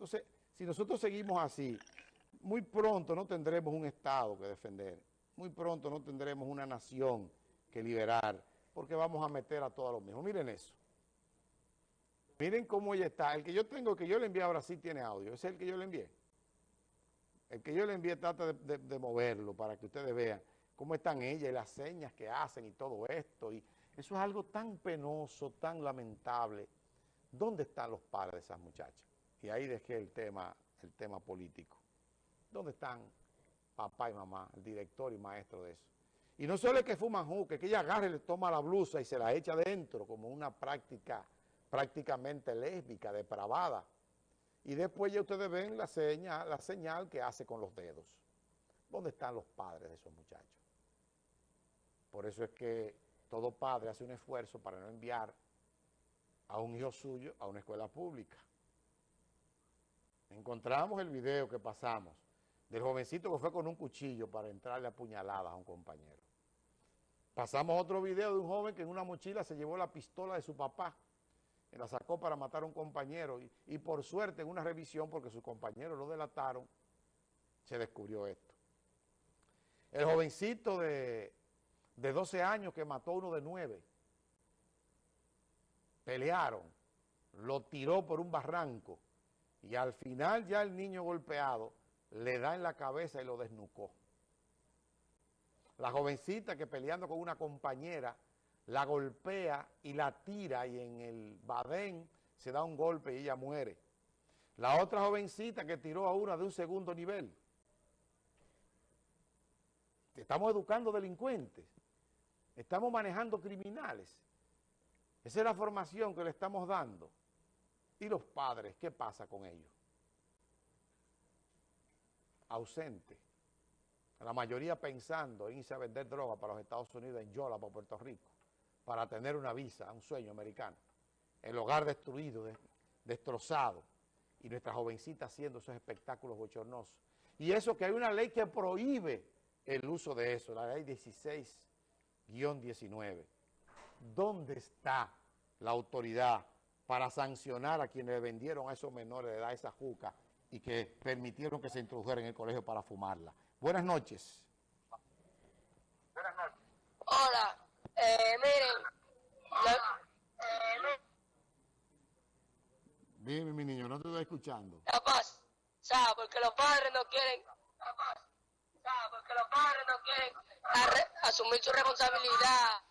Entonces, si nosotros seguimos así, muy pronto no tendremos un Estado que defender, muy pronto no tendremos una nación que liberar, porque vamos a meter a todos los mismos. Miren eso. Miren cómo ella está. El que yo tengo, que yo le envié ahora sí tiene audio. Es el que yo le envié. El que yo le envié trata de, moverlo para que ustedes vean cómo están ella y las señas que hacen y todo esto. Y eso es algo tan penoso, tan lamentable. ¿Dónde están los padres de esas muchachas? Y ahí dejé el tema, el tema político. ¿Dónde están papá y mamá, el director y maestro de eso? Y no solo es que fuman juque, que ella agarre, le toma la blusa y se la echa dentro como una práctica prácticamente lésbica, depravada. Y después ya ustedes ven la la señal que hace con los dedos. ¿Dónde están los padres de esos muchachos? Por eso es que todo padre hace un esfuerzo para no enviar a un hijo suyo a una escuela pública. Encontramos el video que pasamos del jovencito que fue con un cuchillo para entrarle a puñaladas a un compañero. Pasamos otro video de un joven que en una mochila se llevó la pistola de su papá la sacó para matar a un compañero y, por suerte en una revisión, porque sus compañeros lo delataron, se descubrió esto. El jovencito de, de 12 años que mató a uno de 9, pelearon, lo tiró por un barranco y al final ya el niño golpeado le da en la cabeza y lo desnucó. La jovencita que peleando con una compañera la golpea y la tira y en el badén se da un golpe y ella muere. La otra jovencita que tiró a una de un segundo nivel. Estamos educando delincuentes. Estamos manejando criminales. Esa es la formación que le estamos dando. ¿Y los padres? ¿Qué pasa con ellos? Ausente. La mayoría pensando en irse a vender droga para los Estados Unidos, en Yola, para Puerto Rico para tener una visa, un sueño americano. El hogar destruido, destrozado, y nuestra jovencita haciendo esos espectáculos bochornosos. Y eso que hay una ley que prohíbe el uso de eso, la ley 16-19. ¿Dónde está la autoridad para sancionar a quienes le vendieron a esos menores de edad esa juca y que permitieron que se introdujeran en el colegio para fumarla? Buenas noches. Buenas noches. Hola. Eh, miren, Dime, mi niño, no te estoy escuchando. Capaz, ¿sabes? Porque los padres no quieren, capaz, ¿sabes? Porque los padres no quieren asumir su responsabilidad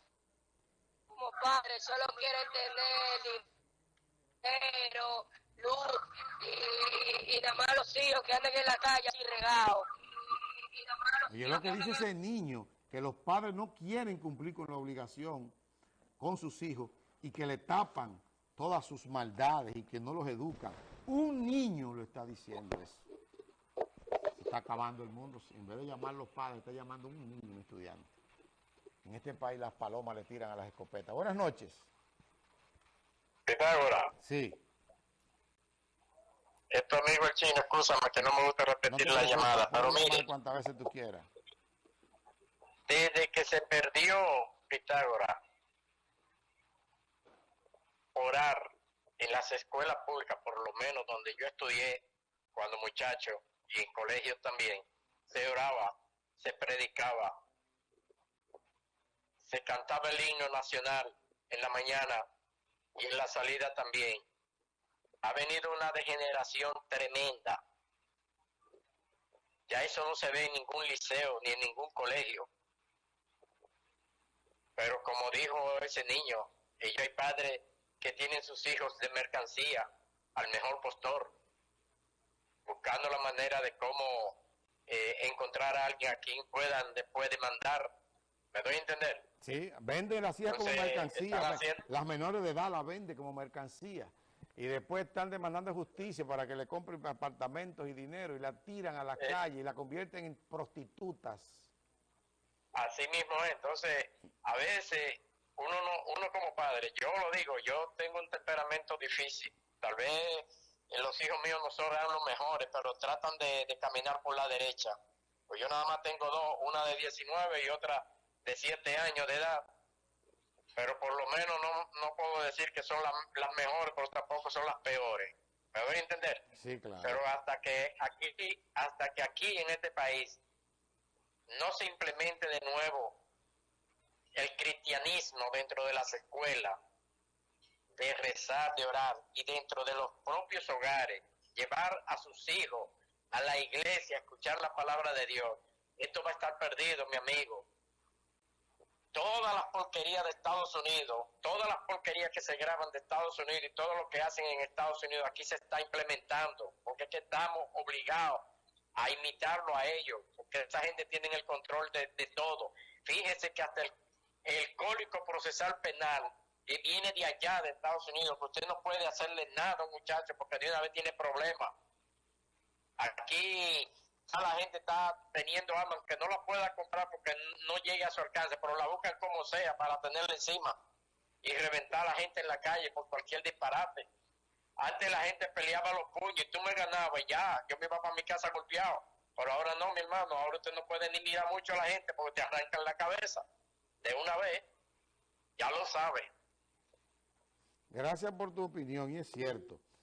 como padres, solo quieren tener dinero, luz y, y, nada más los hijos que andan en la calle así regados. Y, es lo que dice ese niño que los padres no quieren cumplir con la obligación con sus hijos y que le tapan todas sus maldades y que no los educan. Un niño lo está diciendo eso. Se está acabando el mundo. En vez de llamar a los padres, está llamando a un niño, un estudiante. En este país las palomas le tiran a las escopetas. Buenas noches. Pitágora. Sí. Esto amigo el chino, escúchame que no me gusta repetir la llamada, pero mire. Cuantas veces tú quieras. Desde que se perdió Pitágoras, orar en las escuelas públicas, por lo menos donde yo estudié cuando muchacho y en colegios también, se oraba, se predicaba, se cantaba el himno nacional en la mañana y en la salida también. Ha venido una degeneración tremenda. Ya eso no se ve en ningún liceo ni en ningún colegio. Pero como dijo ese niño, ellos hay padres que tienen sus hijos de mercancía al mejor postor, buscando la manera de cómo eh, encontrar a alguien a quien puedan después demandar. ¿Me doy a entender? Sí, venden así como mercancía. Las menores de edad la venden como mercancía. Y después están demandando justicia para que le compren apartamentos y dinero y la tiran a la eh. calle y la convierten en prostitutas. Así mismo es. Entonces, a veces uno no, uno como padre, yo lo digo, yo tengo un temperamento difícil. Tal vez los hijos míos no son los mejores, pero tratan de, caminar por la derecha. Pues yo nada más tengo dos, una de 19 y otra de 7 años de edad. Pero por lo menos no, no puedo decir que son las mejores, pero tampoco son las peores. ¿Me voy a entender? Sí, claro. Pero hasta que aquí, hasta que aquí en este país no se implemente de nuevo el cristianismo dentro de las escuelas, de rezar, de orar, y dentro de los propios hogares, llevar a sus hijos a la iglesia, escuchar la palabra de Dios, esto va a estar perdido, mi amigo. Todas las porquerías de Estados Unidos, todas las porquerías que se graban de Estados Unidos y todo lo que hacen en Estados Unidos aquí se está implementando, porque es que estamos obligados a imitarlo a ellos, porque esa gente tiene el control de, de todo. Fíjese que hasta el, el código procesal penal que viene de allá de Estados Unidos, que usted no puede hacerle nada a un muchacho porque de una vez tiene problemas. Aquí la gente está teniendo armas que no la pueda comprar porque no llegue a su alcance, pero la buscan como sea para tenerla encima y reventar a la gente en la calle por cualquier disparate. Antes la gente peleaba los puños y tú me ganabas ya, yo me iba para mi casa golpeado. Pero ahora no, mi hermano, ahora usted no puede ni mirar mucho a la gente porque te arrancan la cabeza de una vez. Ya lo sabe. Gracias por tu opinión y es cierto.